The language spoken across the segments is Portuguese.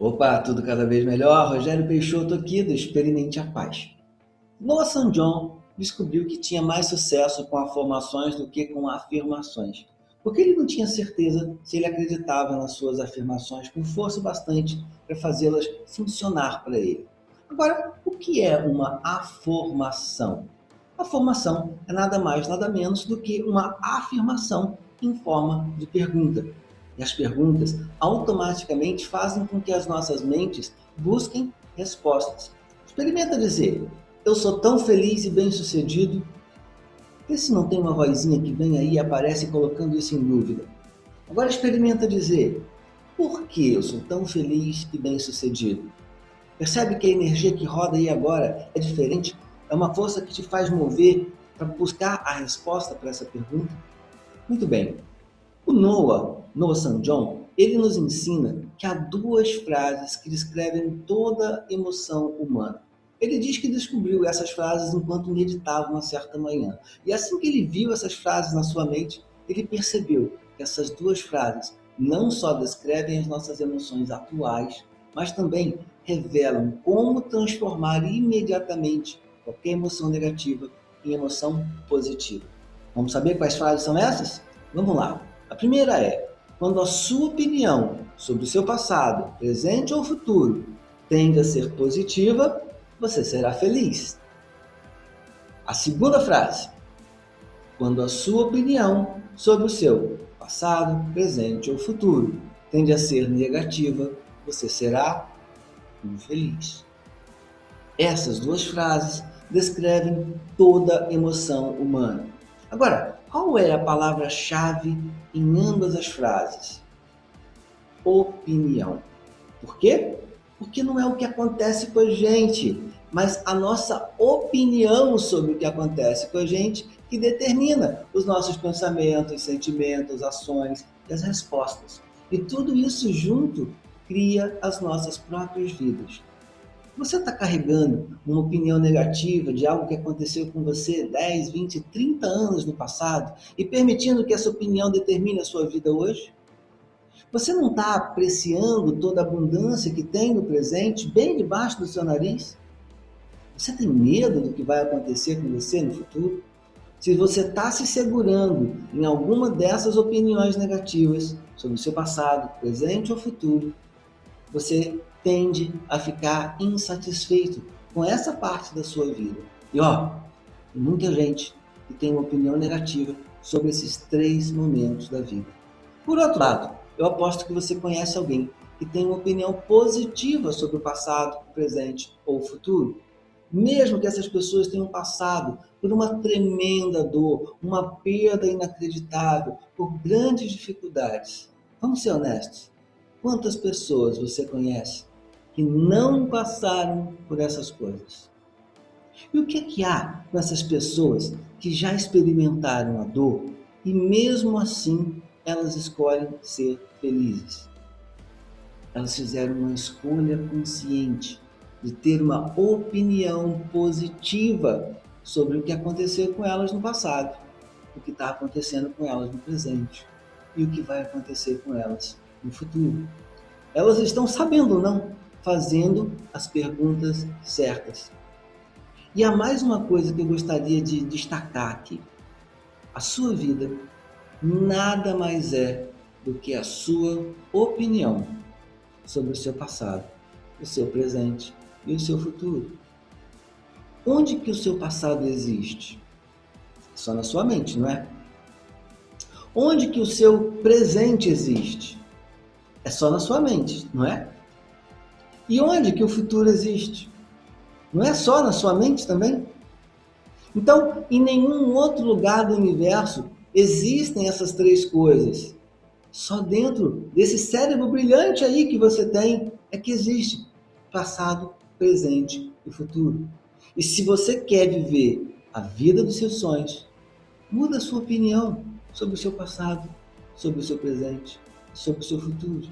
Opa, tudo cada vez melhor. Rogério Peixoto aqui do Experimente a Paz. Noah St. John descobriu que tinha mais sucesso com afirmações do que com afirmações, porque ele não tinha certeza se ele acreditava nas suas afirmações com força bastante para fazê-las funcionar para ele. Agora, o que é uma afirmação? A formação é nada mais, nada menos do que uma afirmação em forma de pergunta. E as perguntas automaticamente fazem com que as nossas mentes busquem respostas. Experimenta dizer, eu sou tão feliz e bem-sucedido. Vê se não tem uma vozinha que vem aí e aparece colocando isso em dúvida. Agora experimenta dizer, por que eu sou tão feliz e bem-sucedido? Percebe que a energia que roda aí agora é diferente? É uma força que te faz mover para buscar a resposta para essa pergunta? Muito bem. O Noah, Noah St. John, ele nos ensina que há duas frases que descrevem toda emoção humana. Ele diz que descobriu essas frases enquanto meditava uma certa manhã. E assim que ele viu essas frases na sua mente, ele percebeu que essas duas frases não só descrevem as nossas emoções atuais, mas também revelam como transformar imediatamente qualquer emoção negativa em emoção positiva. Vamos saber quais frases são essas? Vamos lá. A primeira é, quando a sua opinião sobre o seu passado, presente ou futuro, tende a ser positiva, você será feliz. A segunda frase, quando a sua opinião sobre o seu passado, presente ou futuro tende a ser negativa, você será infeliz. Essas duas frases descrevem toda emoção humana. Agora, qual é a palavra-chave em ambas as frases? Opinião. Por quê? Porque não é o que acontece com a gente, mas a nossa opinião sobre o que acontece com a gente que determina os nossos pensamentos, sentimentos, ações e as respostas. E tudo isso junto cria as nossas próprias vidas. Você está carregando uma opinião negativa de algo que aconteceu com você 10, 20, 30 anos no passado e permitindo que essa opinião determine a sua vida hoje? Você não está apreciando toda a abundância que tem no presente, bem debaixo do seu nariz? Você tem medo do que vai acontecer com você no futuro? Se você está se segurando em alguma dessas opiniões negativas sobre o seu passado, presente ou futuro, você tende a ficar insatisfeito com essa parte da sua vida. E ó, muita gente que tem uma opinião negativa sobre esses três momentos da vida. Por outro lado, eu aposto que você conhece alguém que tem uma opinião positiva sobre o passado, o presente ou o futuro. Mesmo que essas pessoas tenham passado por uma tremenda dor, uma perda inacreditável, por grandes dificuldades. Vamos ser honestos. Quantas pessoas você conhece que não passaram por essas coisas. E o que, é que há com essas pessoas que já experimentaram a dor e mesmo assim elas escolhem ser felizes? Elas fizeram uma escolha consciente de ter uma opinião positiva sobre o que aconteceu com elas no passado, o que está acontecendo com elas no presente e o que vai acontecer com elas no futuro. Elas estão sabendo ou não fazendo as perguntas certas. E há mais uma coisa que eu gostaria de destacar aqui. A sua vida nada mais é do que a sua opinião sobre o seu passado, o seu presente e o seu futuro. Onde que o seu passado existe? Só na sua mente, não é? Onde que o seu presente existe? É só na sua mente, não é? E onde que o futuro existe? Não é só na sua mente também? Então, em nenhum outro lugar do universo existem essas três coisas. Só dentro desse cérebro brilhante aí que você tem é que existe passado, presente e futuro. E se você quer viver a vida dos seus sonhos, muda a sua opinião sobre o seu passado, sobre o seu presente, sobre o seu futuro.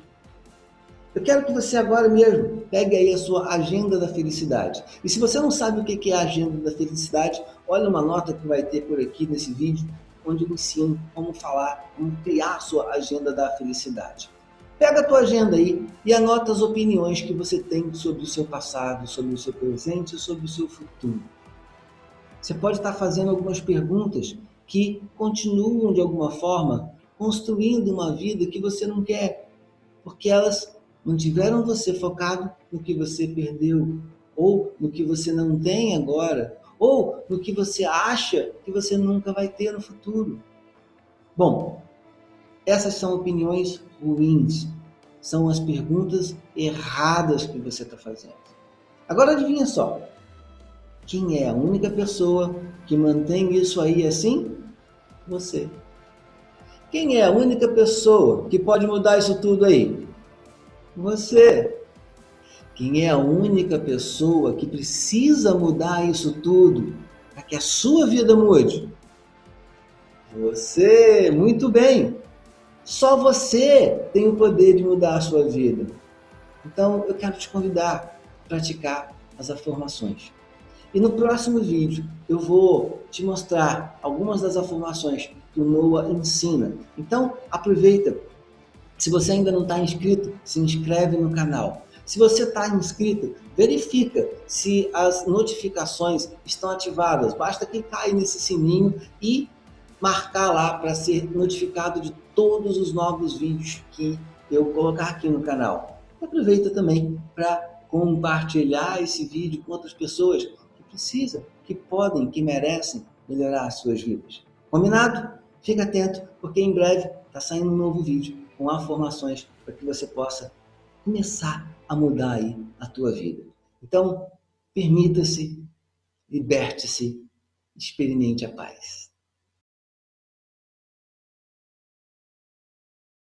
Eu quero que você agora mesmo pegue aí a sua agenda da felicidade. E se você não sabe o que é a agenda da felicidade, olha uma nota que vai ter por aqui nesse vídeo, onde eu ensino como falar, como criar a sua agenda da felicidade. Pega a tua agenda aí e anota as opiniões que você tem sobre o seu passado, sobre o seu presente e sobre o seu futuro. Você pode estar fazendo algumas perguntas que continuam de alguma forma construindo uma vida que você não quer, porque elas mantiveram você focado no que você perdeu, ou no que você não tem agora, ou no que você acha que você nunca vai ter no futuro. Bom, essas são opiniões ruins, são as perguntas erradas que você está fazendo. Agora adivinha só, quem é a única pessoa que mantém isso aí assim? Você. Quem é a única pessoa que pode mudar isso tudo aí? Você. Quem é a única pessoa que precisa mudar isso tudo para que a sua vida mude? Você. Muito bem. Só você tem o poder de mudar a sua vida. Então, eu quero te convidar a praticar as afirmações. E no próximo vídeo eu vou te mostrar algumas das afirmações que o Noah ensina. Então aproveita. Se você ainda não está inscrito, se inscreve no canal. Se você está inscrito, verifica se as notificações estão ativadas. Basta clicar aí nesse sininho e marcar lá para ser notificado de todos os novos vídeos que eu colocar aqui no canal. Aproveita também para compartilhar esse vídeo com outras pessoas precisam, que podem, que merecem melhorar as suas vidas. Combinado? Fica atento, porque em breve está saindo um novo vídeo com informações para que você possa começar a mudar aí a tua vida. Então, permita-se, liberte-se, experimente a paz.